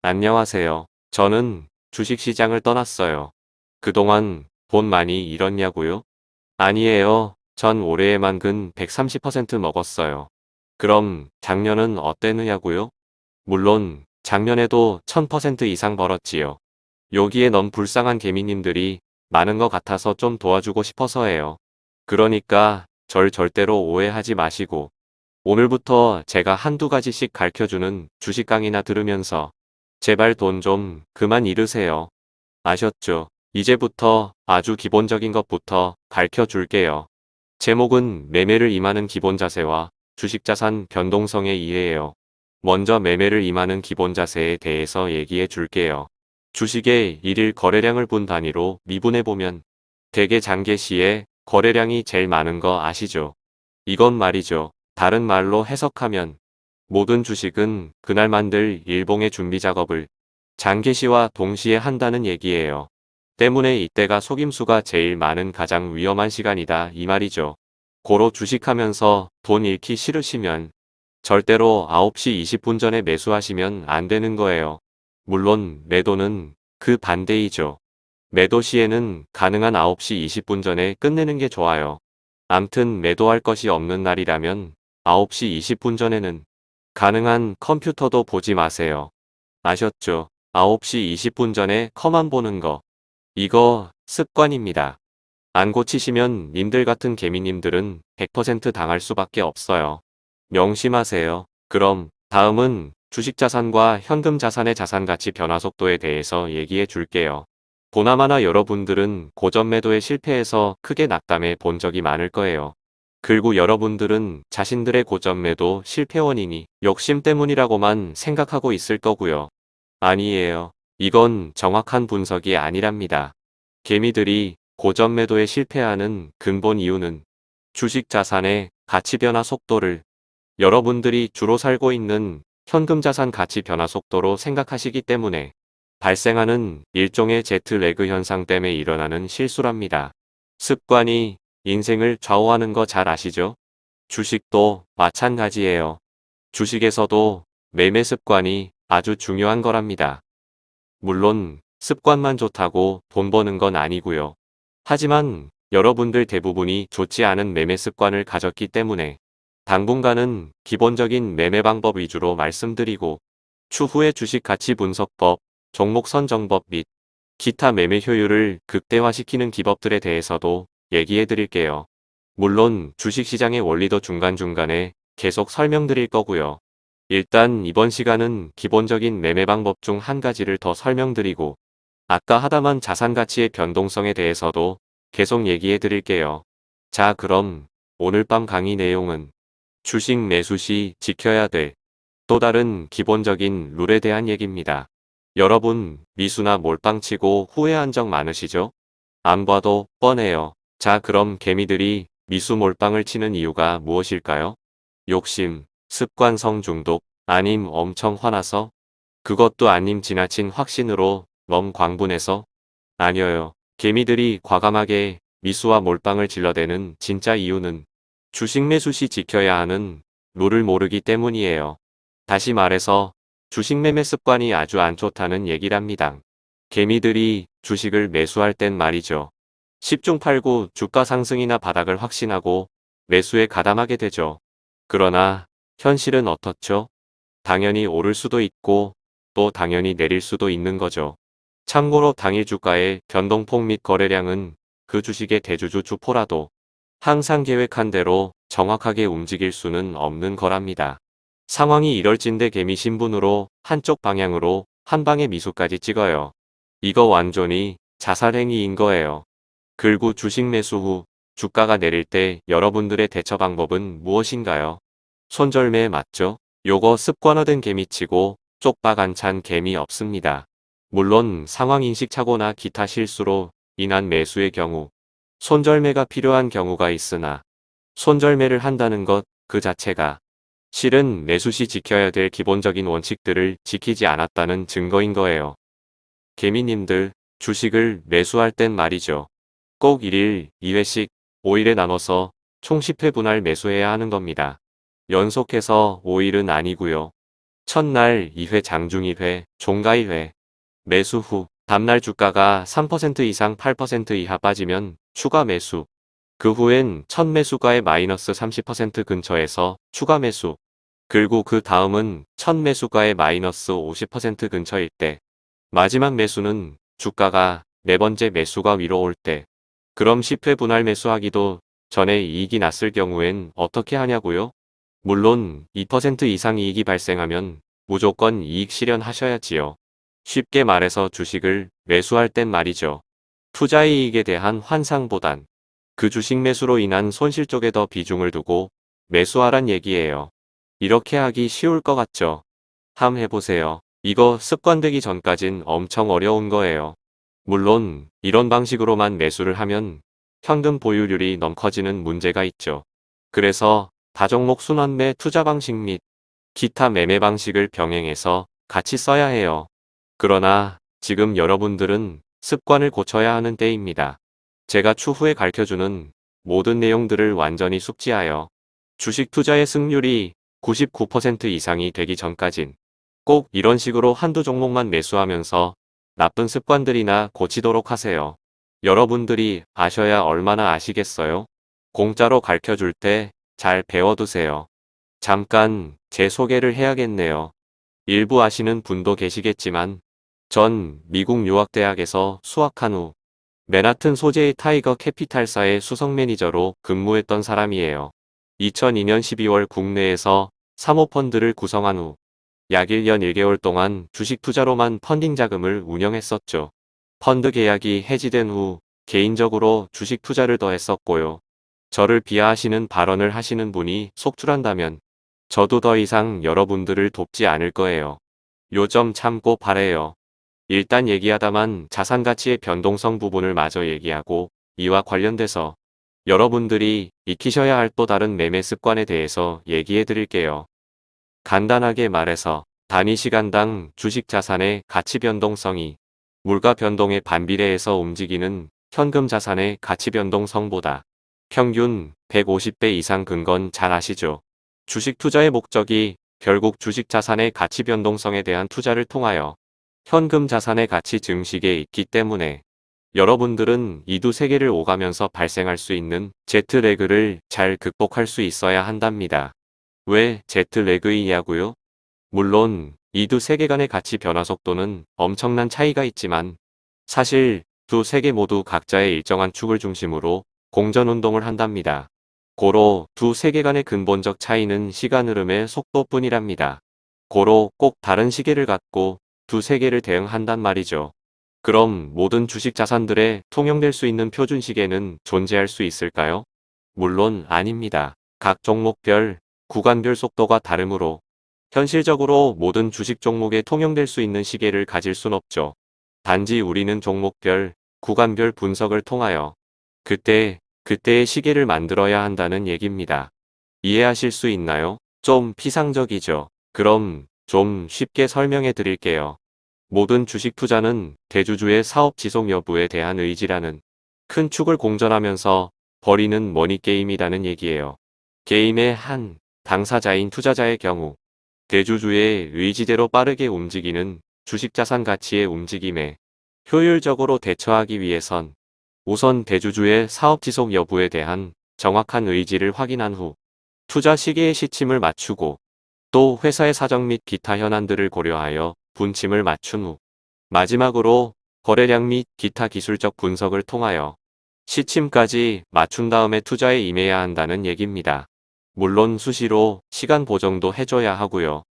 안녕하세요. 저는 주식시장을 떠났어요. 그동안 돈 많이 잃었냐고요? 아니에요. 전 올해에만 근 130% 먹었어요. 그럼 작년은 어땠느냐고요? 물론 작년에도 1000% 이상 벌었지요. 여기에 너무 불쌍한 개미님들이 많은 것 같아서 좀 도와주고 싶어서예요. 그러니까 절 절대로 오해하지 마시고 오늘부터 제가 한두 가지씩 가르쳐주는 주식 강의나 들으면서 제발 돈 좀 그만 잃으세요. 아셨죠? 이제부터 아주 기본적인 것부터 가르쳐 줄게요. 제목은 매매를 임하는 기본 자세와 주식자산 변동성의 이해예요. 먼저 매매를 임하는 기본 자세에 대해서 얘기해 줄게요. 주식의 일일 거래량을 분 단위로 미분해보면 대개 장계 시에 거래량이 제일 많은 거 아시죠? 이건 말이죠. 다른 말로 해석하면 모든 주식은 그날 만들 일봉의 준비 작업을 장계시와 동시에 한다는 얘기예요. 때문에 이때가 속임수가 제일 많은 가장 위험한 시간이다 이 말이죠. 고로 주식하면서 돈 잃기 싫으시면 절대로 9시 20분 전에 매수하시면 안 되는 거예요. 물론 매도는 그 반대이죠. 매도 시에는 가능한 9시 20분 전에 끝내는 게 좋아요. 암튼 매도할 것이 없는 날이라면 9시 20분 전에는 가능한 컴퓨터도 보지 마세요. 아셨죠? 9시 20분 전에 컴안 보는 거. 이거 습관입니다. 안 고치시면 님들 같은 개미님들은 100% 당할 수밖에 없어요. 명심하세요. 그럼 다음은 주식자산과 현금자산의 자산가치 변화 속도에 대해서 얘기해 줄게요. 보나마나 여러분들은 고점 매도에 실패해서 크게 낙담해 본 적이 많을 거예요. 그리고 여러분들은 자신들의 고점 매도 실패 원인이 욕심 때문이라고만 생각하고 있을 거고요. 아니에요. 이건 정확한 분석이 아니랍니다. 개미들이 고점 매도에 실패하는 근본 이유는 주식 자산의 가치 변화 속도를 여러분들이 주로 살고 있는 현금 자산 가치 변화 속도로 생각하시기 때문에 발생하는 일종의 제트 레그 현상 때문에 일어나는 실수랍니다. 습관이 인생을 좌우하는 거 잘 아시죠? 주식도 마찬가지예요. 주식에서도 매매 습관이 아주 중요한 거랍니다. 물론 습관만 좋다고 돈 버는 건 아니고요. 하지만 여러분들 대부분이 좋지 않은 매매 습관을 가졌기 때문에 당분간은 기본적인 매매 방법 위주로 말씀드리고 추후에 주식 가치 분석법, 종목 선정법 및 기타 매매 효율을 극대화시키는 기법들에 대해서도 얘기해 드릴게요. 물론 주식시장의 원리도 중간중간에 계속 설명드릴 거고요. 일단 이번 시간은 기본적인 매매 방법 중 한 가지를 더 설명드리고 아까 하다만 자산가치의 변동성에 대해서도 계속 얘기해 드릴게요. 자 그럼 오늘 밤 강의 내용은 주식 매수 시 지켜야 될 또 다른 기본적인 룰에 대한 얘기입니다. 여러분 미수나 몰빵치고 후회한 적 많으시죠? 안 봐도 뻔해요. 자 그럼 개미들이 미수 몰빵을 치는 이유가 무엇일까요? 욕심, 습관성 중독, 아님 엄청 화나서? 그것도 아님 지나친 확신으로 너무 광분해서? 아니어요. 개미들이 과감하게 미수와 몰빵을 질러대는 진짜 이유는 주식 매수 시 지켜야 하는 룰을 모르기 때문이에요. 다시 말해서 주식 매매 습관이 아주 안 좋다는 얘기랍니다. 개미들이 주식을 매수할 땐 말이죠. 10중 8구 주가 상승이나 바닥을 확신하고 매수에 가담하게 되죠. 그러나 현실은 어떻죠? 당연히 오를 수도 있고 또 당연히 내릴 수도 있는 거죠. 참고로 당일 주가의 변동폭 및 거래량은 그 주식의 대주주 주포라도 항상 계획한 대로 정확하게 움직일 수는 없는 거랍니다. 상황이 이럴진데 개미 신분으로 한쪽 방향으로 한 방에 미소까지 찍어요. 이거 완전히 자살행위인 거예요. 그리고 주식 매수 후 주가가 내릴 때 여러분들의 대처 방법은 무엇인가요? 손절매 맞죠? 요거 습관화된 개미치고 쪽박 안찬 개미 없습니다. 물론 상황인식 착오나 기타 실수로 인한 매수의 경우 손절매가 필요한 경우가 있으나 손절매를 한다는 것 그 자체가 실은 매수 시 지켜야 될 기본적인 원칙들을 지키지 않았다는 증거인 거예요. 개미님들 주식을 매수할 땐 말이죠. 꼭 1일 2회씩 5일에 나눠서 총 10회 분할 매수해야 하는 겁니다. 연속해서 5일은 아니고요. 첫날 2회 장중 2회, 종가 2회. 매수 후 다음날 주가가 3% 이상 8% 이하 빠지면 추가 매수. 그 후엔 첫 매수가의 마이너스 30% 근처에서 추가 매수. 그리고 그 다음은 첫 매수가의 마이너스 50% 근처일 때. 마지막 매수는 주가가 네 번째 매수가 위로 올 때. 그럼 10회 분할 매수하기도 전에 이익이 났을 경우엔 어떻게 하냐고요? 물론 2% 이상 이익이 발생하면 무조건 이익 실현하셔야지요. 쉽게 말해서 주식을 매수할 땐 말이죠. 투자 이익에 대한 환상보단 그 주식 매수로 인한 손실 쪽에 더 비중을 두고 매수하란 얘기예요. 이렇게 하기 쉬울 것 같죠? 함 해보세요. 이거 습관되기 전까진 엄청 어려운 거예요. 물론 이런 방식으로만 매수를 하면 현금 보유율이 너무 커지는 문제가 있죠. 그래서 다종목 순환매 투자 방식 및 기타 매매 방식을 병행해서 같이 써야 해요. 그러나 지금 여러분들은 습관을 고쳐야 하는 때입니다. 제가 추후에 가르쳐주는 모든 내용들을 완전히 숙지하여 주식 투자의 승률이 99% 이상이 되기 전까진 꼭 이런 식으로 한두 종목만 매수하면서 나쁜 습관들이나 고치도록 하세요. 여러분들이 아셔야 얼마나 아시겠어요? 공짜로 가르쳐줄 때 잘 배워두세요. 잠깐 제 소개를 해야겠네요. 일부 아시는 분도 계시겠지만 전 미국 유학대학에서 수학한 후 맨하튼 소재의 타이거 캐피탈사의 수석 매니저로 근무했던 사람이에요. 2002년 12월 국내에서 사모펀드를 구성한 후 약 1년 1개월 동안 주식 투자로만 펀딩 자금을 운영했었죠. 펀드 계약이 해지된 후 개인적으로 주식 투자를 더 했었고요. 저를 비하하시는 발언을 하시는 분이 속출한다면 저도 더 이상 여러분들을 돕지 않을 거예요. 요점 참고 바래요. 일단 얘기하다만 자산 가치의 변동성 부분을 마저 얘기하고 이와 관련돼서 여러분들이 익히셔야 할 또 다른 매매 습관에 대해서 얘기해 드릴게요. 간단하게 말해서 단위 시간당 주식 자산의 가치 변동성이 물가 변동에 반비례해서 움직이는 현금 자산의 가치 변동성보다 평균 150배 이상 근건잘 아시죠? 주식 투자의 목적이 결국 주식 자산의 가치 변동성에 대한 투자를 통하여 현금 자산의 가치 증식에 있기 때문에 여러분들은 이 두 세계를 오가면서 발생할 수 있는 제트레그를 잘 극복할 수 있어야 한답니다. 왜 제트레그이냐고요? 물론 이 두 세계 간의 가치 변화 속도는 엄청난 차이가 있지만 사실 두 세계 모두 각자의 일정한 축을 중심으로 공전운동을 한답니다. 고로 두 세계 간의 근본적 차이는 시간 흐름의 속도뿐이랍니다. 고로 꼭 다른 시계를 갖고 두 세계를 대응한단 말이죠. 그럼 모든 주식 자산들에 통용될 수 있는 표준 시계는 존재할 수 있을까요? 물론 아닙니다. 각 종목별, 구간별 속도가 다르므로 현실적으로 모든 주식 종목에 통용될 수 있는 시계를 가질 순 없죠. 단지 우리는 종목별, 구간별 분석을 통하여 그때, 그때의 시계를 만들어야 한다는 얘기입니다. 이해하실 수 있나요? 좀 피상적이죠. 그럼 좀 쉽게 설명해 드릴게요. 모든 주식 투자는 대주주의 사업 지속 여부에 대한 의지라는 큰 축을 공전하면서 벌이는 머니게임이라는 얘기예요. 게임의 한 당사자인 투자자의 경우 대주주의 의지대로 빠르게 움직이는 주식자산 가치의 움직임에 효율적으로 대처하기 위해선 우선 대주주의 사업 지속 여부에 대한 정확한 의지를 확인한 후 투자 시기의 시침을 맞추고 또 회사의 사정 및 기타 현안들을 고려하여 분침을 맞춘 후 마지막으로 거래량 및 기타 기술적 분석을 통하여 시침까지 맞춘 다음에 투자에 임해야 한다는 얘기입니다. 물론 수시로 시간 보정도 해줘야 하고요.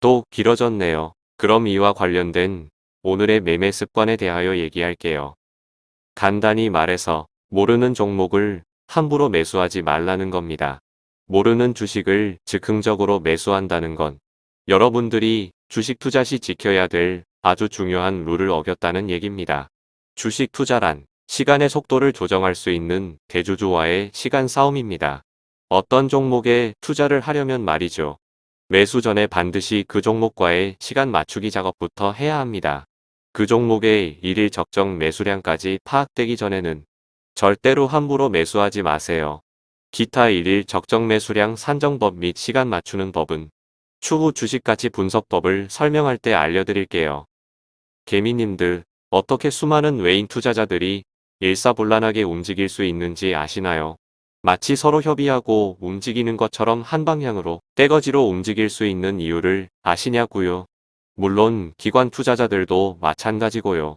또 길어졌네요. 그럼 이와 관련된 오늘의 매매 습관에 대하여 얘기할게요. 간단히 말해서 모르는 종목을 함부로 매수하지 말라는 겁니다. 모르는 주식을 즉흥적으로 매수한다는 건 여러분들이 주식 투자 시 지켜야 될 아주 중요한 룰을 어겼다는 얘기입니다. 주식 투자란 시간의 속도를 조정할 수 있는 대주주와의 시간 싸움입니다. 어떤 종목에 투자를 하려면 말이죠. 매수 전에 반드시 그 종목과의 시간 맞추기 작업부터 해야 합니다. 그 종목의 일일 적정 매수량까지 파악되기 전에는 절대로 함부로 매수하지 마세요. 기타 일일 적정 매수량 산정법 및 시간 맞추는 법은 추후 주식가치 분석법을 설명할 때 알려드릴게요. 개미님들, 어떻게 수많은 외인 투자자들이 일사불란하게 움직일 수 있는지 아시나요? 마치 서로 협의하고 움직이는 것처럼 한 방향으로 떼거지로 움직일 수 있는 이유를 아시냐고요? 물론 기관 투자자들도 마찬가지고요.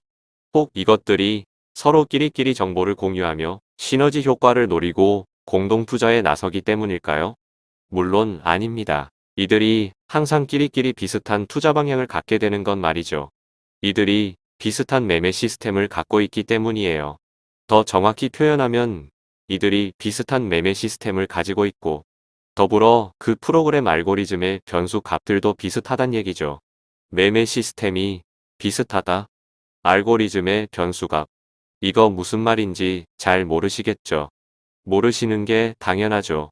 꼭 이것들이 서로 끼리끼리 정보를 공유하며 시너지 효과를 노리고 공동 투자에 나서기 때문일까요? 물론 아닙니다. 이들이 항상 끼리끼리 비슷한 투자 방향을 갖게 되는 건 말이죠. 이들이 비슷한 매매 시스템을 갖고 있기 때문이에요. 더 정확히 표현하면 이들이 비슷한 매매 시스템을 가지고 있고 더불어 그 프로그램 알고리즘의 변수 값들도 비슷하단 얘기죠. 매매 시스템이 비슷하다. 알고리즘의 변수값. 이거 무슨 말인지 잘 모르시겠죠. 모르시는 게 당연하죠.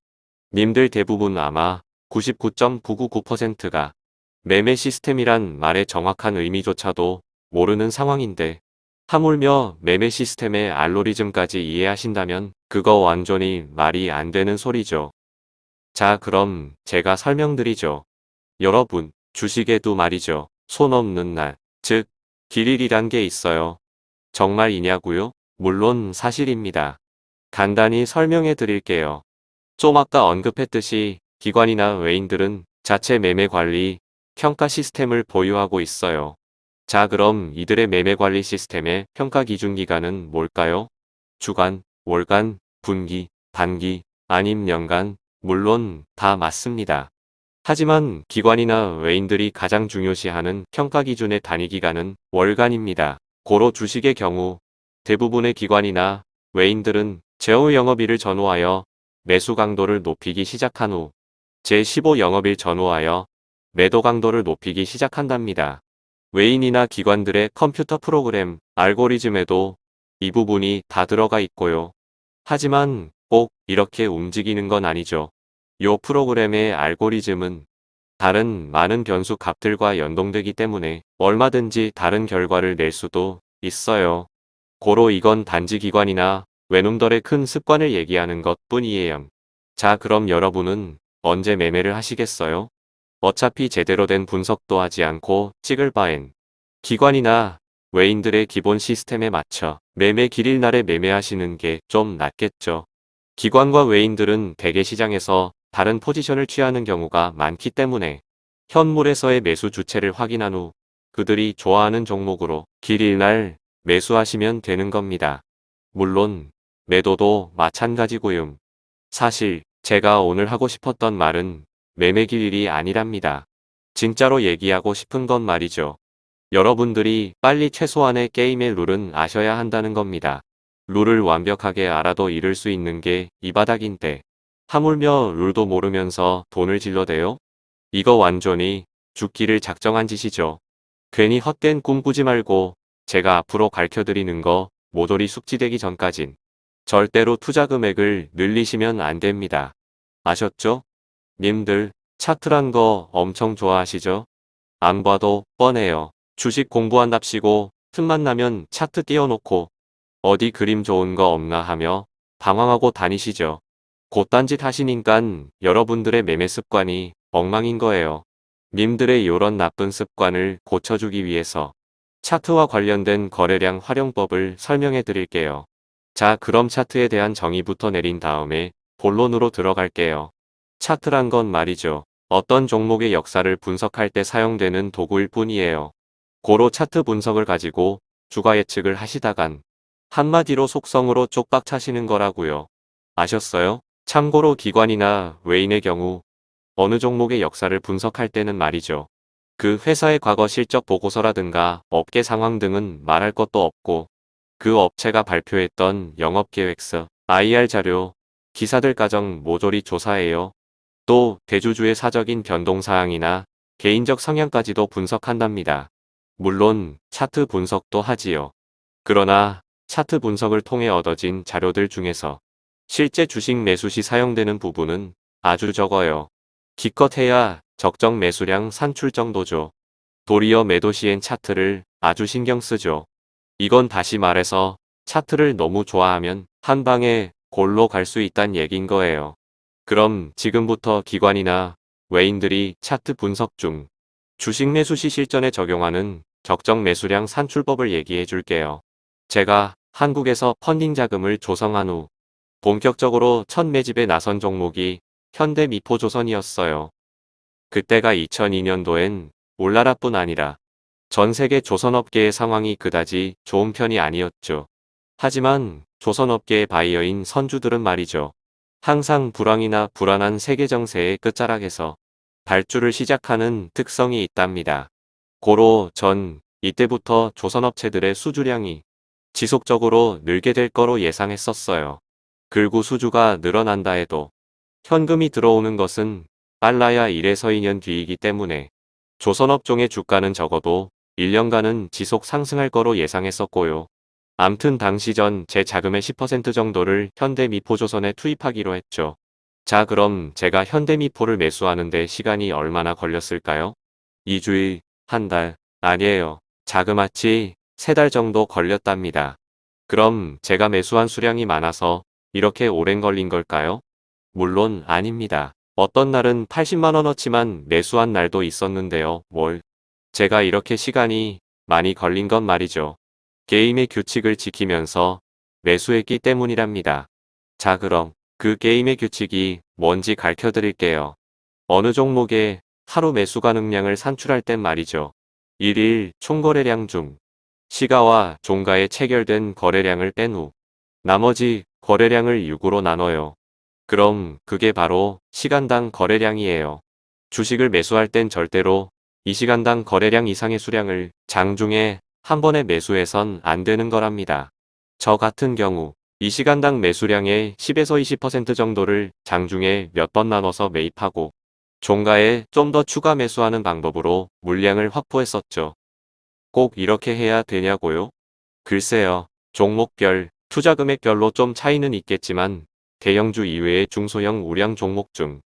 님들 대부분 아마 99.999%가 매매 시스템이란 말의 정확한 의미조차도 모르는 상황인데 하물며 매매 시스템의 알고리즘까지 이해하신다면 그거 완전히 말이 안 되는 소리죠. 자 그럼 제가 설명드리죠. 여러분 주식에도 말이죠. 손 없는 날, 즉 길일이란 게 있어요. 정말이냐고요? 물론 사실입니다. 간단히 설명해 드릴게요. 좀 아까 언급했듯이 기관이나 외인들은 자체 매매 관리, 평가 시스템을 보유하고 있어요. 자 그럼 이들의 매매 관리 시스템의 평가 기준 기간은 뭘까요? 주간, 월간, 분기, 단기, 아님 연간, 물론 다 맞습니다. 하지만 기관이나 외인들이 가장 중요시하는 평가 기준의 단위 기간은 월간입니다. 고로 주식의 경우 대부분의 기관이나 외인들은 제후 영업일을 전후하여 매수 강도를 높이기 시작한 후 제15 영업일 전후하여 매도 강도를 높이기 시작한답니다. 외인이나 기관들의 컴퓨터 프로그램, 알고리즘에도 이 부분이 다 들어가 있고요. 하지만 꼭 이렇게 움직이는 건 아니죠. 요 프로그램의 알고리즘은 다른 많은 변수 값들과 연동되기 때문에 얼마든지 다른 결과를 낼 수도 있어요. 고로 이건 단지 기관이나 외놈들의 큰 습관을 얘기하는 것 뿐이에요. 자 그럼 여러분은 언제 매매를 하시겠어요? 어차피 제대로 된 분석도 하지 않고 찍을 바엔 기관이나 외인들의 기본 시스템에 맞춰 매매 길일 날에 매매하시는 게 좀 낫겠죠. 기관과 외인들은 대개 시장에서 다른 포지션을 취하는 경우가 많기 때문에 현물에서의 매수 주체를 확인한 후 그들이 좋아하는 종목으로 길일 날 매수하시면 되는 겁니다. 물론 매도도 마찬가지고요. 사실 제가 오늘 하고 싶었던 말은 매매 길 일이 아니랍니다. 진짜로 얘기하고 싶은 건 말이죠. 여러분들이 빨리 최소한의 게임의 룰은 아셔야 한다는 겁니다. 룰을 완벽하게 알아도 잃을 수 있는 게 이 바닥인데 하물며 룰도 모르면서 돈을 질러대요? 이거 완전히 죽기를 작정한 짓이죠. 괜히 헛된 꿈 꾸지 말고 제가 앞으로 가르쳐드리는 거 모조리 숙지되기 전까진 절대로 투자 금액을 늘리시면 안 됩니다. 아셨죠? 님들 차트란 거 엄청 좋아하시죠? 안 봐도 뻔해요. 주식 공부한답시고 틈만 나면 차트 띄워놓고 어디 그림 좋은 거 없나 하며 방황하고 다니시죠. 곧딴짓 하시니깐 여러분들의 매매 습관이 엉망인 거예요. 님들의 요런 나쁜 습관을 고쳐주기 위해서 차트와 관련된 거래량 활용법을 설명해 드릴게요. 자 그럼 차트에 대한 정의부터 내린 다음에 본론으로 들어갈게요. 차트란 건 말이죠. 어떤 종목의 역사를 분석할 때 사용되는 도구일 뿐이에요. 고로 차트 분석을 가지고 주가 예측을 하시다간 한마디로 속성으로 쪽박 차시는 거라고요. 아셨어요? 참고로 기관이나 외인의 경우 어느 종목의 역사를 분석할 때는 말이죠. 그 회사의 과거 실적 보고서라든가 업계 상황 등은 말할 것도 없고 그 업체가 발표했던 영업계획서, IR 자료, 기사들 가정 모조리 조사해요. 또 대주주의 사적인 변동사항이나 개인적 성향까지도 분석한답니다. 물론 차트 분석도 하지요. 그러나 차트 분석을 통해 얻어진 자료들 중에서 실제 주식 매수 시 사용되는 부분은 아주 적어요. 기껏해야 적정 매수량 산출 정도죠. 도리어 매도 시엔 차트를 아주 신경 쓰죠. 이건 다시 말해서 차트를 너무 좋아하면 한 방에 골로 갈 수 있단 얘긴 거예요. 그럼 지금부터 기관이나 외인들이 차트 분석 중 주식 매수 시 실전에 적용하는 적정 매수량 산출법을 얘기해 줄게요. 제가 한국에서 펀딩 자금을 조성한 후 본격적으로 첫 매집에 나선 종목이 현대 미포조선이었어요. 그때가 2002년도엔 올나라뿐 아니라 전 세계 조선업계의 상황이 그다지 좋은 편이 아니었죠. 하지만 조선업계의 바이어인 선주들은 말이죠. 항상 불황이나 불안한 세계 정세의 끝자락에서 발주를 시작하는 특성이 있답니다. 고로 전 이때부터 조선업체들의 수주량이 지속적으로 늘게 될 거로 예상했었어요. 그리고 수주가 늘어난다 해도 현금이 들어오는 것은 빨라야 1에서 2년 뒤이기 때문에 조선업종의 주가는 적어도 1년간은 지속 상승할 거로 예상했었고요. 암튼 당시 전 제 자금의 10% 정도를 현대미포조선에 투입하기로 했죠. 자 그럼 제가 현대미포를 매수하는데 시간이 얼마나 걸렸을까요? 2주일, 한 달, 아니에요. 자그마치 3달 정도 걸렸답니다. 그럼 제가 매수한 수량이 많아서 이렇게 오랜 걸린 걸까요? 물론 아닙니다. 어떤 날은 80만원어치만 매수한 날도 있었는데요. 뭘. 제가 이렇게 시간이 많이 걸린 건 말이죠. 게임의 규칙을 지키면서 매수했기 때문이랍니다. 자 그럼 그 게임의 규칙이 뭔지 가르쳐 드릴게요. 어느 종목에 하루 매수 가능량을 산출할 땐 말이죠. 1일 총거래량 중 시가와 종가에 체결된 거래량을 뺀 후 나머지 거래량을 6으로 나눠요. 그럼 그게 바로 시간당 거래량이에요. 주식을 매수할 땐 절대로 2시간당 거래량 이상의 수량을 장중에 한 번에 매수해선 안 되는 거랍니다. 저 같은 경우 2시간당 매수량의 10에서 20% 정도를 장중에 몇 번 나눠서 매입하고 종가에 좀 더 추가 매수하는 방법으로 물량을 확보했었죠. 꼭 이렇게 해야 되냐고요? 글쎄요. 종목별, 투자 금액별로 좀 차이는 있겠지만 대형주 이외의 중소형 우량 종목 중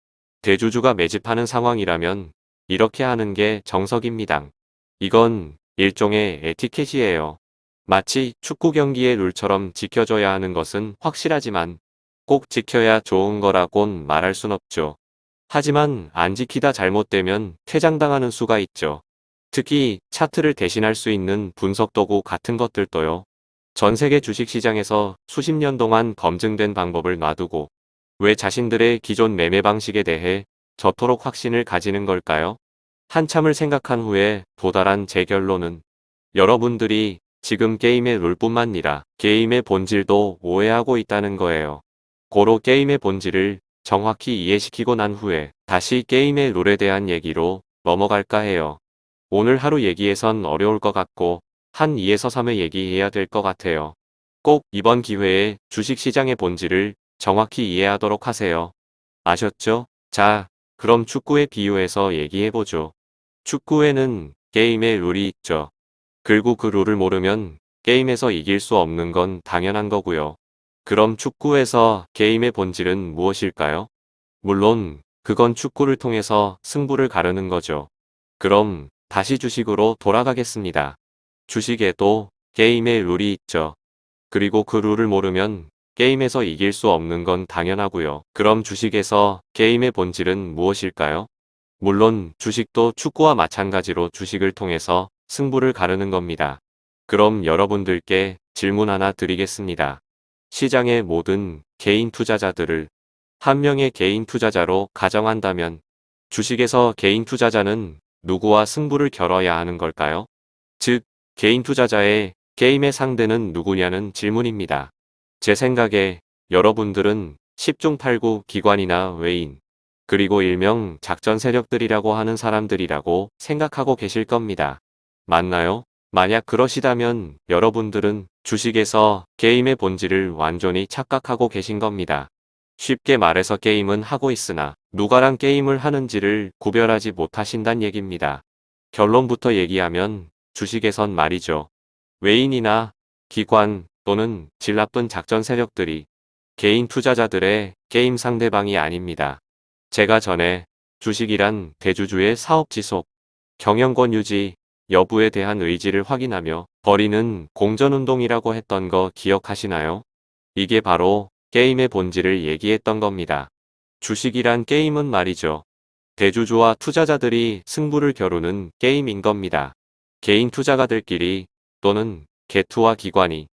대주주가 매집하는 상황이라면 이렇게 하는 게 정석입니다. 이건 일종의 에티켓이에요. 마치 축구 경기의 룰처럼 지켜줘야 하는 것은 확실하지만 꼭 지켜야 좋은 거라곤 말할 순 없죠. 하지만 안 지키다 잘못되면 퇴장당하는 수가 있죠. 특히 차트를 대신할 수 있는 분석 도구 같은 것들도요. 전 세계 주식시장에서 수십 년 동안 검증된 방법을 놔두고 왜 자신들의 기존 매매 방식에 대해 저토록 확신을 가지는 걸까요? 한참을 생각한 후에 도달한 제 결론은 여러분들이 지금 게임의 룰뿐만 아니라 게임의 본질도 오해하고 있다는 거예요. 고로 게임의 본질을 정확히 이해시키고 난 후에 다시 게임의 룰에 대한 얘기로 넘어갈까 해요. 오늘 하루 얘기해선 어려울 것 같고 한 2에서 3회 얘기해야 될 것 같아요. 꼭 이번 기회에 주식시장의 본질을 정확히 이해하도록 하세요. 아셨죠? 자, 그럼 축구에 비유해서 얘기해보죠. 축구에는 게임의 룰이 있죠. 그리고 그 룰을 모르면 게임에서 이길 수 없는 건 당연한 거고요. 그럼 축구에서 게임의 본질은 무엇일까요? 물론 그건 축구를 통해서 승부를 가르는 거죠. 그럼 다시 주식으로 돌아가겠습니다. 주식에도 게임의 룰이 있죠. 그리고 그 룰을 모르면 게임에서 이길 수 없는 건 당연하고요. 그럼 주식에서 게임의 본질은 무엇일까요? 물론 주식도 축구와 마찬가지로 주식을 통해서 승부를 가르는 겁니다. 그럼 여러분들께 질문 하나 드리겠습니다. 시장의 모든 개인 투자자들을 한 명의 개인 투자자로 가정한다면 주식에서 개인 투자자는 누구와 승부를 겨뤄야 하는 걸까요? 즉, 개인 투자자의 게임의 상대는 누구냐는 질문입니다. 제 생각에 여러분들은 10중 8구 기관이나 외인, 그리고 일명 작전 세력들이라고 하는 사람들이라고 생각하고 계실 겁니다. 맞나요? 만약 그러시다면 여러분들은 주식에서 게임의 본질을 완전히 착각하고 계신 겁니다. 쉽게 말해서 게임은 하고 있으나 누가랑 게임을 하는지를 구별하지 못하신단 얘기입니다. 결론부터 얘기하면 주식에선 말이죠. 외인이나 기관 또는 질 나쁜 작전 세력들이 개인 투자자들의 게임 상대방이 아닙니다. 제가 전에 주식이란 대주주의 사업 지속, 경영권 유지 여부에 대한 의지를 확인하며 벌이는 공전운동이라고 했던 거 기억하시나요? 이게 바로 게임의 본질을 얘기했던 겁니다. 주식이란 게임은 말이죠. 대주주와 투자자들이 승부를 겨루는 게임인 겁니다. 개인 투자가들끼리 또는 개투와 기관이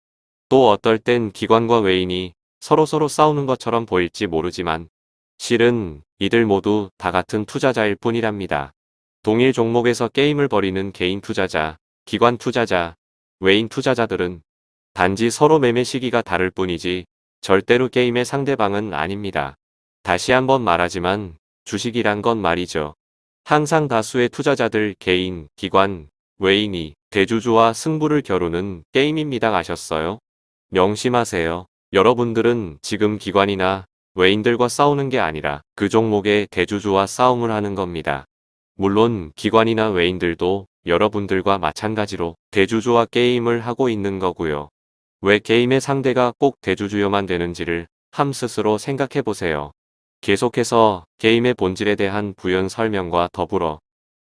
또 어떨 땐 기관과 외인이 서로서로 싸우는 것처럼 보일지 모르지만 실은 이들 모두 다 같은 투자자일 뿐이랍니다. 동일 종목에서 게임을 벌이는 개인 투자자, 기관 투자자, 외인 투자자들은 단지 서로 매매 시기가 다를 뿐이지 절대로 게임의 상대방은 아닙니다. 다시 한번 말하지만 주식이란 건 말이죠. 항상 다수의 투자자들 개인, 기관, 외인이 대주주와 승부를 겨루는 게임입니다. 아셨어요? 명심하세요. 여러분들은 지금 기관이나 외인들과 싸우는 게 아니라 그 종목의 대주주와 싸움을 하는 겁니다. 물론 기관이나 외인들도 여러분들과 마찬가지로 대주주와 게임을 하고 있는 거고요. 왜 게임의 상대가 꼭 대주주여만 되는지를 함 스스로 생각해 보세요. 계속해서 게임의 본질에 대한 부연 설명과 더불어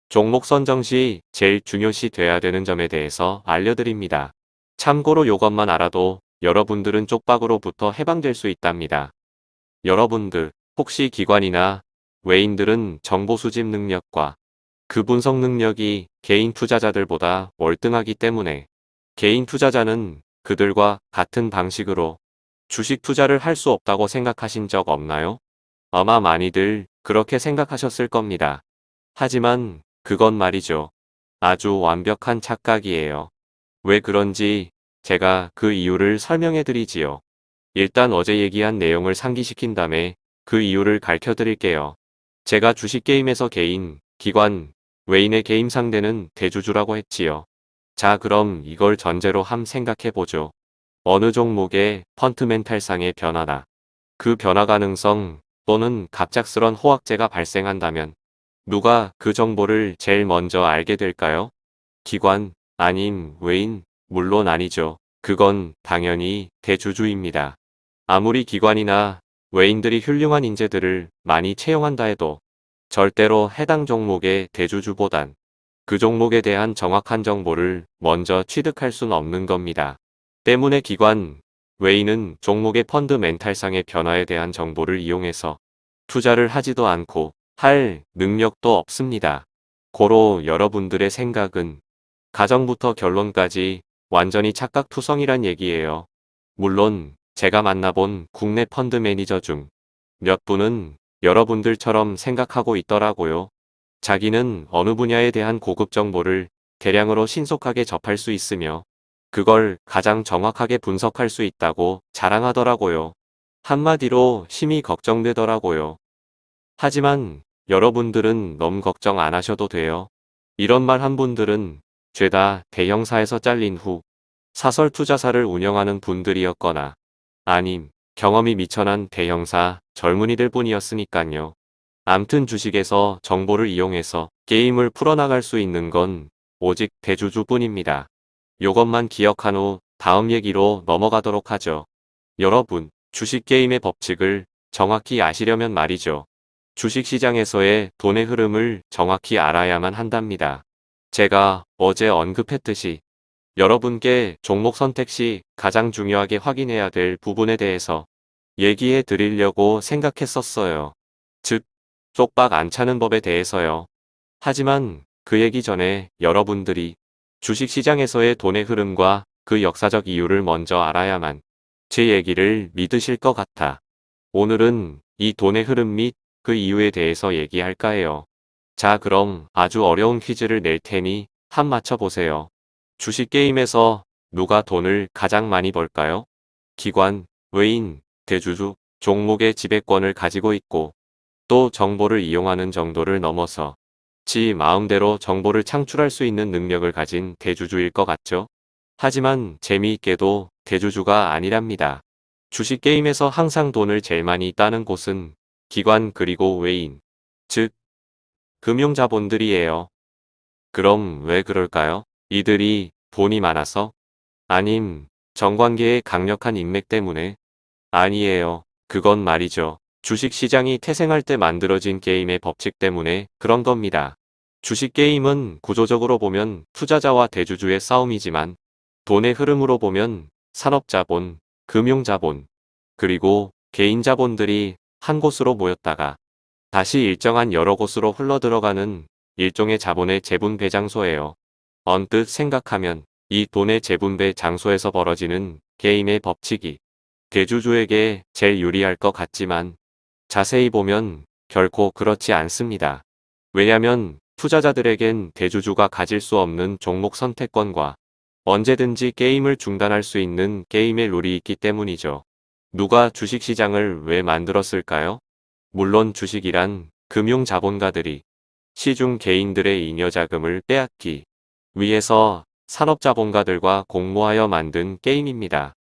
종목 선정 시 제일 중요시 돼야 되는 점에 대해서 알려드립니다. 참고로 요것만 알아도 여러분들은 쪽박으로부터 해방될 수 있답니다. 여러분들 혹시 기관이나 외인들은 정보 수집 능력과 그 분석 능력이 개인 투자자들보다 월등하기 때문에 개인 투자자는 그들과 같은 방식으로 주식 투자를 할 수 없다고 생각하신 적 없나요? 아마 많이들 그렇게 생각하셨을 겁니다. 하지만 그건 말이죠. 아주 완벽한 착각이에요. 왜 그런지 제가 그 이유를 설명해 드리지요. 일단 어제 얘기한 내용을 상기시킨 다음에 그 이유를 가르쳐 드릴게요. 제가 주식게임에서 개인, 기관, 외인의 게임 상대는 대주주라고 했지요. 자 그럼 이걸 전제로 함 생각해 보죠. 어느 종목의 펀트멘탈상의 변화나 그 변화 가능성 또는 갑작스런 호황제가 발생한다면 누가 그 정보를 제일 먼저 알게 될까요? 기관, 아님 외인, 물론 아니죠. 그건 당연히 대주주입니다. 아무리 기관이나 외인들이 훌륭한 인재들을 많이 채용한다 해도 절대로 해당 종목의 대주주보단 그 종목에 대한 정확한 정보를 먼저 취득할 수는 없는 겁니다. 때문에 기관, 외인은 종목의 펀드 멘탈상의 변화에 대한 정보를 이용해서 투자를 하지도 않고 할 능력도 없습니다. 고로 여러분들의 생각은 가정부터 결론까지 완전히 착각투성이란 얘기예요. 물론 제가 만나본 국내 펀드 매니저 중 몇 분은 여러분들처럼 생각하고 있더라고요. 자기는 어느 분야에 대한 고급 정보를 대량으로 신속하게 접할 수 있으며 그걸 가장 정확하게 분석할 수 있다고 자랑하더라고요. 한마디로 심히 걱정되더라고요. 하지만 여러분들은 너무 걱정 안 하셔도 돼요. 이런 말 한 분들은 죄다 대형사에서 잘린 후 사설 투자사를 운영하는 분들이었거나 아님 경험이 미천한 대형사 젊은이들 뿐이었으니깐요. 암튼 주식에서 정보를 이용해서 게임을 풀어나갈 수 있는 건 오직 대주주 뿐입니다. 요것만 기억한 후 다음 얘기로 넘어가도록 하죠. 여러분, 주식 게임의 법칙을 정확히 아시려면 말이죠. 주식시장에서의 돈의 흐름을 정확히 알아야만 한답니다. 제가 어제 언급했듯이 여러분께 종목 선택 시 가장 중요하게 확인해야 될 부분에 대해서 얘기해 드리려고 생각했었어요. 즉, 쪽박 안 차는 법에 대해서요. 하지만 그 얘기 전에 여러분들이 주식시장에서의 돈의 흐름과 그 역사적 이유를 먼저 알아야만 제 얘기를 믿으실 것 같아. 오늘은 이 돈의 흐름 및 그 이유에 대해서 얘기할까 해요. 자 그럼 아주 어려운 퀴즈를 낼 테니 한 맞춰보세요. 주식 게임에서 누가 돈을 가장 많이 벌까요? 기관, 외인, 대주주, 종목의 지배권을 가지고 있고 또 정보를 이용하는 정도를 넘어서 지 마음대로 정보를 창출할 수 있는 능력을 가진 대주주일 것 같죠? 하지만 재미있게도 대주주가 아니랍니다. 주식 게임에서 항상 돈을 제일 많이 따는 곳은 기관 그리고 외인, 즉 금융자본들이에요. 그럼 왜 그럴까요? 이들이 돈이 많아서? 아님 정관계의 강력한 인맥 때문에? 아니에요. 그건 말이죠. 주식시장이 태생할 때 만들어진 게임의 법칙 때문에 그런 겁니다. 주식 게임은 구조적으로 보면 투자자와 대주주의 싸움이지만 돈의 흐름으로 보면 산업자본, 금융자본, 그리고 개인자본들이 한 곳으로 모였다가 다시 일정한 여러 곳으로 흘러들어가는 일종의 자본의 재분배 장소예요. 언뜻 생각하면 이 돈의 재분배 장소에서 벌어지는 게임의 법칙이 대주주에게 제일 유리할 것 같지만 자세히 보면 결코 그렇지 않습니다. 왜냐면 투자자들에겐 대주주가 가질 수 없는 종목 선택권과 언제든지 게임을 중단할 수 있는 게임의 룰이 있기 때문이죠. 누가 주식시장을 왜 만들었을까요? 물론 주식이란 금융자본가들이 시중 개인들의 잉여자금을 빼앗기 위해서 산업자본가들과 공모하여 만든 게임입니다.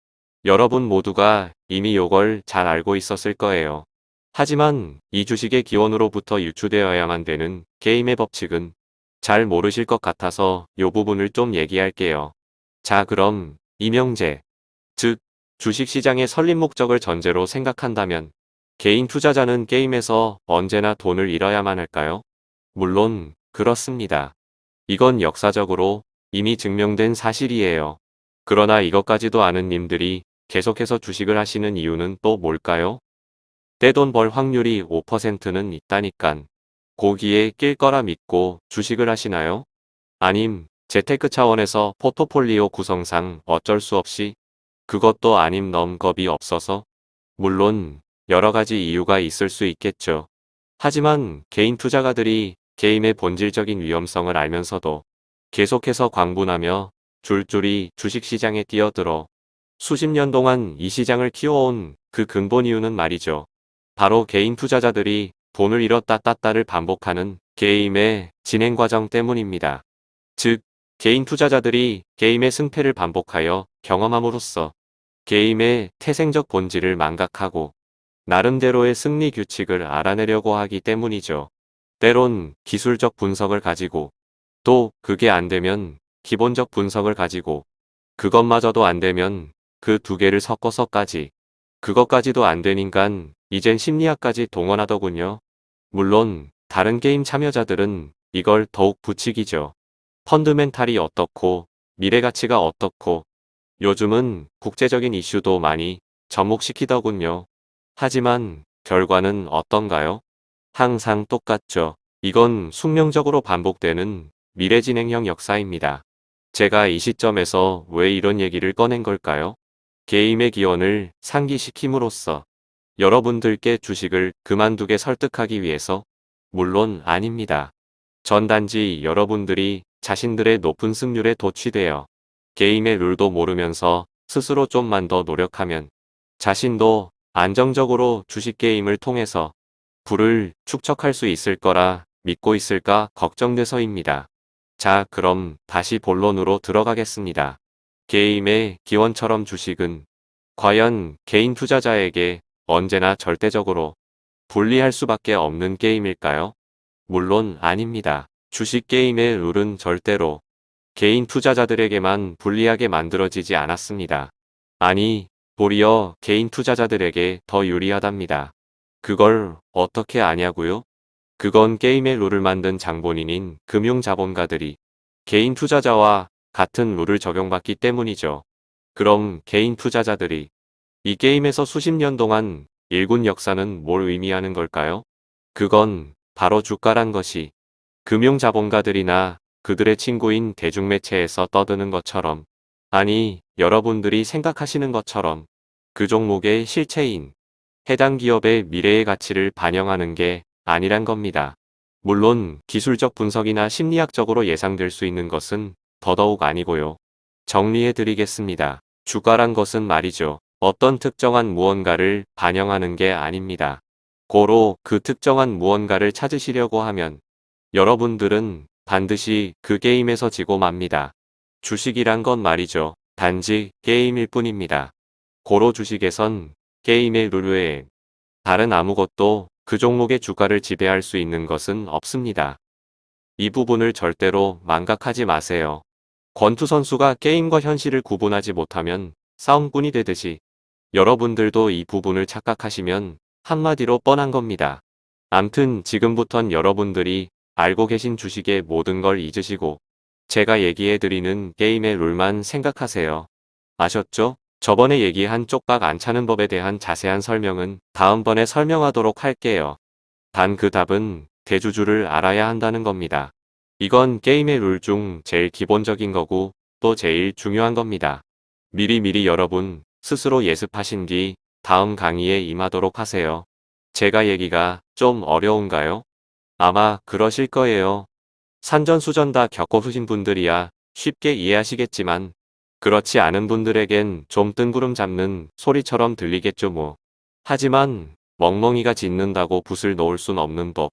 여러분 모두가 이미 요걸 잘 알고 있었을 거예요. 하지만 이 주식의 기원으로부터 유추되어야만 되는 게임의 법칙은 잘 모르실 것 같아서 요 부분을 좀 얘기할게요. 자 그럼 이명재 즉 주식시장의 설립 목적을 전제로 생각한다면 개인 투자자는 게임에서 언제나 돈을 잃어야만 할까요? 물론 그렇습니다. 이건 역사적으로 이미 증명된 사실이에요. 그러나 이것까지도 아는 님들이 계속해서 주식을 하시는 이유는 또 뭘까요? 떼돈 벌 확률이 5%는 있다니깐. 고기에 낄 거라 믿고 주식을 하시나요? 아님 재테크 차원에서 포트폴리오 구성상 어쩔 수 없이 그것도 아님 넘 겁이 없어서 물론 여러 가지 이유가 있을 수 있겠죠. 하지만 개인 투자가들이 게임의 본질적인 위험성을 알면서도 계속해서 광분하며 줄줄이 주식시장에 뛰어들어 수십 년 동안 이 시장을 키워온 그 근본 이유는 말이죠. 바로 개인 투자자들이 돈을 잃었다 땄다를 반복하는 게임의 진행 과정 때문입니다. 즉, 개인 투자자들이 게임의 승패를 반복하여 경험함으로써 게임의 태생적 본질을 망각하고 나름대로의 승리 규칙을 알아내려고 하기 때문이죠. 때론 기술적 분석을 가지고 또 그게 안 되면 기본적 분석을 가지고 그것마저도 안 되면 그 두 개를 섞어서까지 그것까지도 안 되니깐 이젠 심리학까지 동원하더군요. 물론 다른 게임 참여자들은 이걸 더욱 부추기죠. 펀드멘탈이 어떻고 미래 가치가 어떻고 요즘은 국제적인 이슈도 많이 접목시키더군요. 하지만 결과는 어떤가요? 항상 똑같죠. 이건 숙명적으로 반복되는 미래진행형 역사입니다. 제가 이 시점에서 왜 이런 얘기를 꺼낸 걸까요? 게임의 기원을 상기시킴으로써 여러분들께 주식을 그만두게 설득하기 위해서 물론 아닙니다. 전 단지 여러분들이 자신들의 높은 승률에 도취되어 게임의 룰도 모르면서 스스로 좀만 더 노력하면 자신도 안정적으로 주식 게임을 통해서 부를 축적할 수 있을 거라 믿고 있을까 걱정돼서입니다. 자 그럼 다시 본론으로 들어가겠습니다. 게임의 기원처럼 주식은 과연 개인 투자자에게 언제나 절대적으로 불리할 수밖에 없는 게임일까요? 물론 아닙니다. 주식 게임의 룰은 절대로 개인 투자자들에게만 불리하게 만들어지지 않았습니다. 아니, 도리어 개인 투자자들에게 더 유리하답니다. 그걸 어떻게 아냐고요? 그건 게임의 룰을 만든 장본인인 금융자본가들이 개인 투자자와 같은 룰을 적용받기 때문이죠. 그럼 개인 투자자들이 이 게임에서 수십 년 동안 일군 역사는 뭘 의미하는 걸까요? 그건 바로 주가란 것이 금융자본가들이나 그들의 친구인 대중매체에서 떠드는 것처럼 아니 여러분들이 생각하시는 것처럼 그 종목의 실체인 해당 기업의 미래의 가치를 반영하는 게 아니란 겁니다. 물론 기술적 분석이나 심리학적으로 예상될 수 있는 것은 더더욱 아니고요. 정리해 드리겠습니다. 주가란 것은 말이죠. 어떤 특정한 무언가를 반영하는 게 아닙니다. 고로 그 특정한 무언가를 찾으시려고 하면 여러분들은 반드시 그 게임에서 지고 맙니다. 주식이란 건 말이죠. 단지 게임일 뿐입니다. 고로 주식에선 게임의 룰 외에 다른 아무것도 그 종목의 주가를 지배할 수 있는 것은 없습니다. 이 부분을 절대로 망각하지 마세요. 권투 선수가 게임과 현실을 구분하지 못하면 싸움꾼이 되듯이 여러분들도 이 부분을 착각하시면 한마디로 뻔한 겁니다. 암튼 지금부턴 여러분들이 알고 계신 주식의 모든 걸 잊으시고 제가 얘기해드리는 게임의 룰만 생각하세요. 아셨죠? 저번에 얘기한 쪽박 안 차는 법에 대한 자세한 설명은 다음번에 설명하도록 할게요. 단 그 답은 대주주를 알아야 한다는 겁니다. 이건 게임의 룰 중 제일 기본적인 거고 또 제일 중요한 겁니다. 미리미리 여러분 스스로 예습하신 뒤 다음 강의에 임하도록 하세요. 제가 얘기가 좀 어려운가요? 아마 그러실 거예요. 산전수전 다 겪어보신 분들이야 쉽게 이해하시겠지만 그렇지 않은 분들에겐 좀 뜬구름 잡는 소리처럼 들리겠죠 뭐. 하지만 멍멍이가 짖는다고 붓을 놓을 순 없는 법.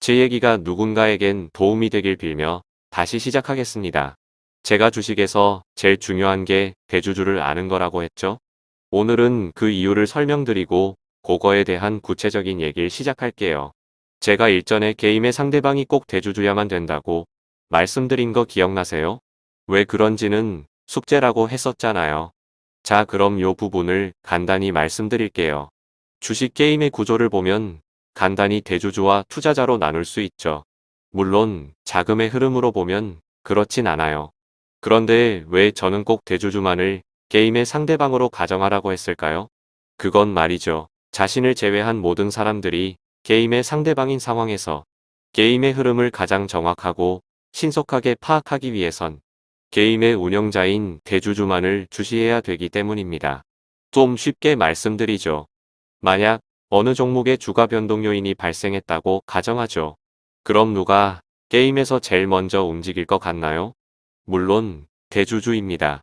제 얘기가 누군가에겐 도움이 되길 빌며 다시 시작하겠습니다. 제가 주식에서 제일 중요한 게 대주주를 아는 거라고 했죠. 오늘은 그 이유를 설명드리고 그거에 대한 구체적인 얘기를 시작할게요. 제가 일전에 게임의 상대방이 꼭 대주주야만 된다고 말씀드린 거 기억나세요? 왜 그런지는 숙제라고 했었잖아요. 자 그럼 요 부분을 간단히 말씀드릴게요. 주식 게임의 구조를 보면 간단히 대주주와 투자자로 나눌 수 있죠. 물론 자금의 흐름으로 보면 그렇진 않아요. 그런데 왜 저는 꼭 대주주만을 게임의 상대방으로 가정하라고 했을까요? 그건 말이죠. 자신을 제외한 모든 사람들이 게임의 상대방인 상황에서 게임의 흐름을 가장 정확하고 신속하게 파악하기 위해선 게임의 운영자인 대주주만을 주시해야 되기 때문입니다. 좀 쉽게 말씀드리죠. 만약 어느 종목의 주가 변동 요인이 발생했다고 가정하죠. 그럼 누가 게임에서 제일 먼저 움직일 것 같나요? 물론 대주주입니다.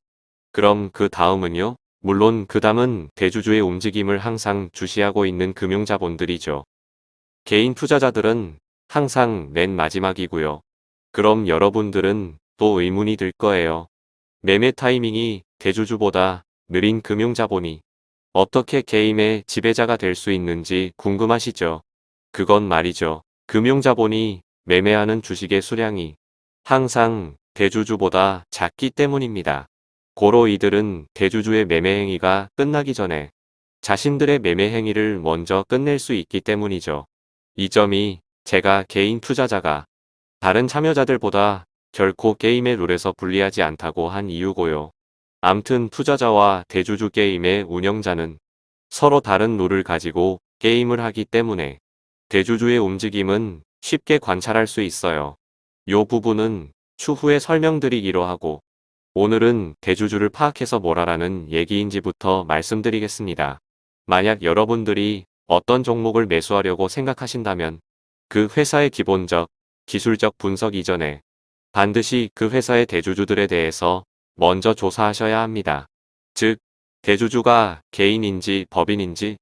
그럼 그 다음은요? 물론 그 다음은 대주주의 움직임을 항상 주시하고 있는 금융자본들이죠. 개인 투자자들은 항상 맨 마지막이고요. 그럼 여러분들은 또 의문이 들 거예요. 매매 타이밍이 대주주보다 느린 금융자본이 어떻게 게임의 지배자가 될 수 있는지 궁금하시죠? 그건 말이죠. 금융자본이 매매하는 주식의 수량이 항상 대주주보다 작기 때문입니다. 고로 이들은 대주주의 매매 행위가 끝나기 전에 자신들의 매매 행위를 먼저 끝낼 수 있기 때문이죠. 이 점이 제가 개인 투자자가 다른 참여자들보다 결코 게임의 룰에서 불리하지 않다고 한 이유고요. 암튼 투자자와 대주주 게임의 운영자는 서로 다른 룰을 가지고 게임을 하기 때문에 대주주의 움직임은 쉽게 관찰할 수 있어요. 요 부분은 추후에 설명드리기로 하고 오늘은 대주주를 파악해서 뭐라라는 얘기인지부터 말씀드리겠습니다. 만약 여러분들이 어떤 종목을 매수하려고 생각하신다면 그 회사의 기본적, 기술적 분석 이전에 반드시 그 회사의 대주주들에 대해서 먼저 조사하셔야 합니다. 즉, 대주주가 개인인지 법인인지,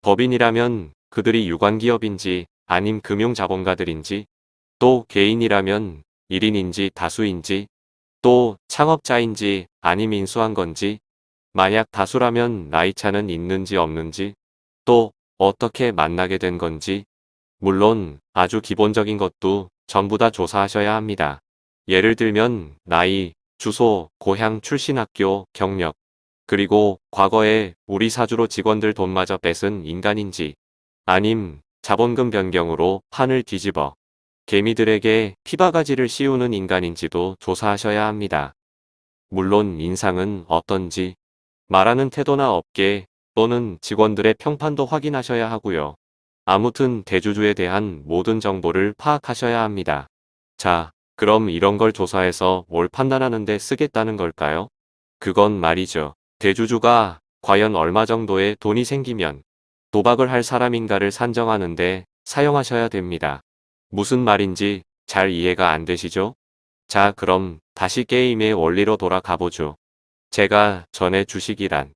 법인이라면 그들이 유관기업인지 아님 금융자본가들인지, 또 개인이라면 1인인지 다수인지, 또 창업자인지 아님 인수한 건지, 만약 다수라면 나이차는 있는지 없는지, 또 어떻게 만나게 된 건지, 물론 아주 기본적인 것도 전부 다 조사하셔야 합니다. 예를 들면 나이, 주소, 고향 출신 학교, 경력, 그리고 과거에 우리 사주로 직원들 돈마저 뺏은 인간인지 아님 자본금 변경으로 판을 뒤집어 개미들에게 피바가지를 씌우는 인간인지도 조사하셔야 합니다. 물론 인상은 어떤지 말하는 태도나 업계 또는 직원들의 평판도 확인하셔야 하고요. 아무튼 대주주에 대한 모든 정보를 파악하셔야 합니다. 자, 그럼 이런 걸 조사해서 뭘 판단하는데 쓰겠다는 걸까요? 그건 말이죠. 대주주가 과연 얼마 정도의 돈이 생기면 도박을 할 사람인가를 산정하는데 사용하셔야 됩니다. 무슨 말인지 잘 이해가 안 되시죠? 자 그럼 다시 게임의 원리로 돌아가 보죠. 제가 전에 주식이란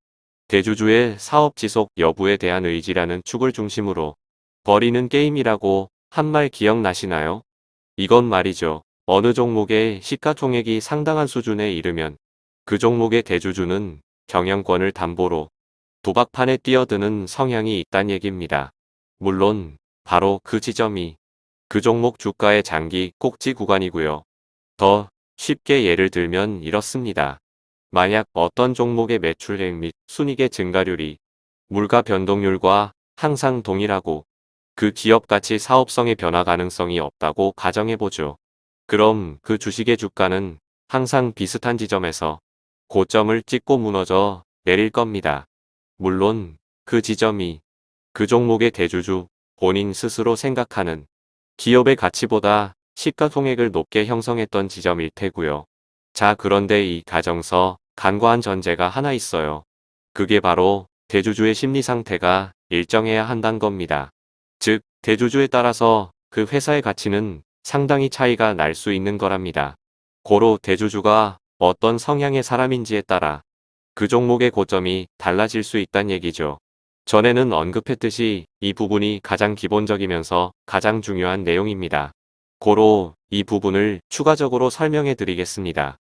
대주주의 사업 지속 여부에 대한 의지라는 축을 중심으로 버리는 게임이라고 한 말 기억나시나요? 이건 말이죠. 어느 종목의 시가총액이 상당한 수준에 이르면 그 종목의 대주주는 경영권을 담보로 도박판에 뛰어드는 성향이 있단 얘기입니다. 물론 바로 그 지점이 그 종목 주가의 장기 꼭지 구간이고요. 더 쉽게 예를 들면 이렇습니다. 만약 어떤 종목의 매출액 및 순익의 증가율이 물가 변동률과 항상 동일하고 그 기업 가치 사업성의 변화 가능성이 없다고 가정해보죠. 그럼 그 주식의 주가는 항상 비슷한 지점에서 고점을 찍고 무너져 내릴 겁니다. 물론 그 지점이 그 종목의 대주주 본인 스스로 생각하는 기업의 가치보다 시가총액을 높게 형성했던 지점일 테고요. 자 그런데 이 가정서 간과한 전제가 하나 있어요. 그게 바로 대주주의 심리 상태가 일정해야 한다는 겁니다. 즉 대주주에 따라서 그 회사의 가치는 상당히 차이가 날 수 있는 거랍니다. 고로 대주주가 어떤 성향의 사람인지에 따라 그 종목의 고점이 달라질 수 있다는 얘기죠. 전에는 언급했듯이 이 부분이 가장 기본적이면서 가장 중요한 내용입니다. 고로 이 부분을 추가적으로 설명해 드리겠습니다.